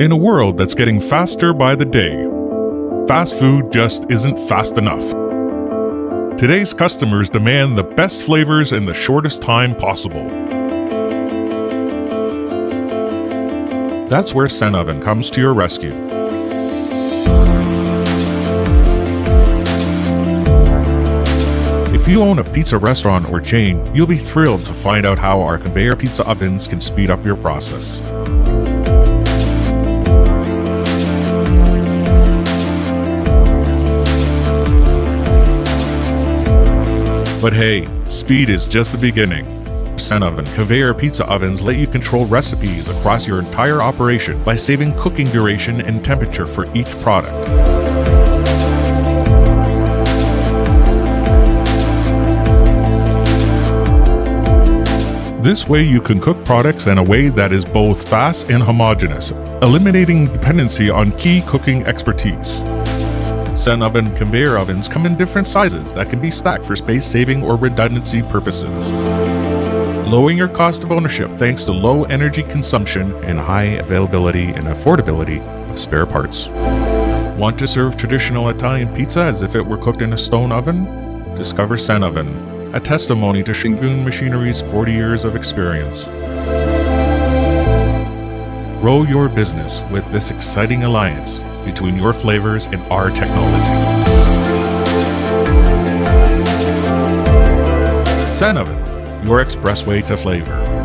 In a world that's getting faster by the day, fast food just isn't fast enough. Today's customers demand the best flavors in the shortest time possible. That's where Sen Oven comes to your rescue. If you own a pizza restaurant or chain, you'll be thrilled to find out how our conveyor pizza ovens can speed up your process. But hey, speed is just the beginning. Sen Oven conveyor pizza ovens let you control recipes across your entire operation by saving cooking duration and temperature for each product. This way you can cook products in a way that is both fast and homogeneous, eliminating dependency on key cooking expertise. Sen Oven conveyor ovens come in different sizes that can be stacked for space saving or redundancy purposes. Lowering your cost of ownership thanks to low energy consumption and high availability and affordability of spare parts. Want to serve traditional Italian pizza as if it were cooked in a stone oven? Discover Sen Oven, a testimony to Shingun Machinery's 40 years of experience. Grow your business with this exciting alliance between your flavors and our technology. Sen your expressway to flavor.